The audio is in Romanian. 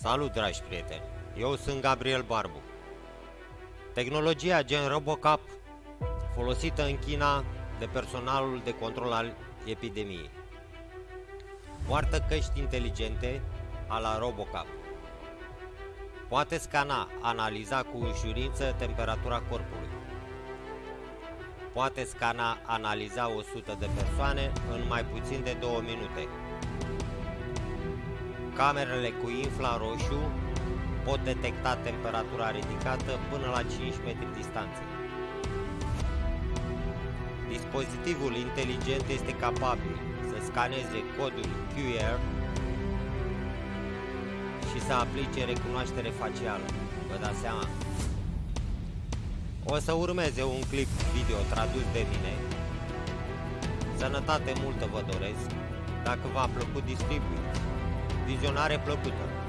Salut, dragi prieteni! Eu sunt Gabriel Barbu. Tehnologia gen RoboCup folosită în China de personalul de control al epidemiei. Poartă căști inteligente a la RoboCup. Poate scana, analiza cu ușurință temperatura corpului. Poate scana, analiza 100 de persoane în mai puțin de 2 minute. Camerele cu infraroșu pot detecta temperatura ridicată până la 5 metri distanță. Dispozitivul inteligent este capabil să scaneze codul QR și să aplice recunoaștere facială. Vă dați seama? O să urmeze un clip video tradus de mine. Sănătate multă vă doresc. Dacă v-a plăcut, distribuiți. Vizionare plăcută!